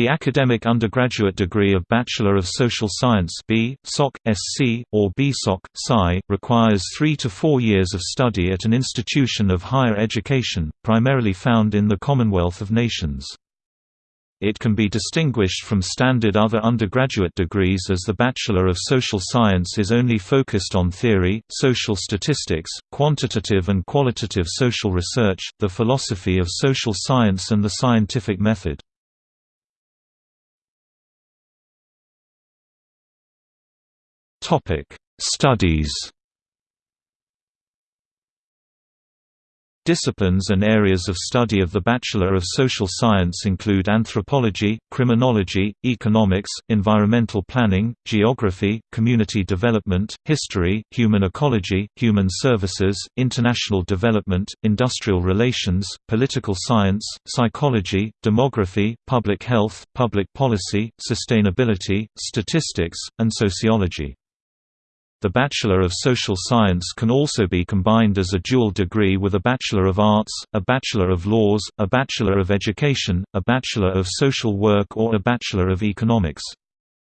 The academic undergraduate degree of Bachelor of Social Science B. Soc. SC, or BSoc. Sci. requires three to four years of study at an institution of higher education, primarily found in the Commonwealth of Nations. It can be distinguished from standard other undergraduate degrees as the Bachelor of Social Science is only focused on theory, social statistics, quantitative and qualitative social research, the philosophy of social science and the scientific method. Studies Disciplines and areas of study of the Bachelor of Social Science include anthropology, criminology, economics, environmental planning, geography, community development, history, human ecology, human services, international development, industrial relations, political science, psychology, demography, public health, public policy, sustainability, statistics, and sociology. The Bachelor of Social Science can also be combined as a dual degree with a Bachelor of Arts, a Bachelor of Laws, a Bachelor of Education, a Bachelor of Social Work or a Bachelor of Economics.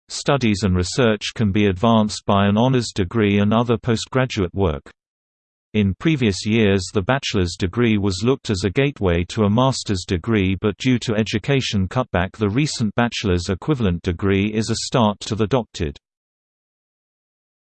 Studies and research can be advanced by an honors degree and other postgraduate work. In previous years the bachelor's degree was looked as a gateway to a master's degree but due to education cutback the recent bachelor's equivalent degree is a start to the doctorate.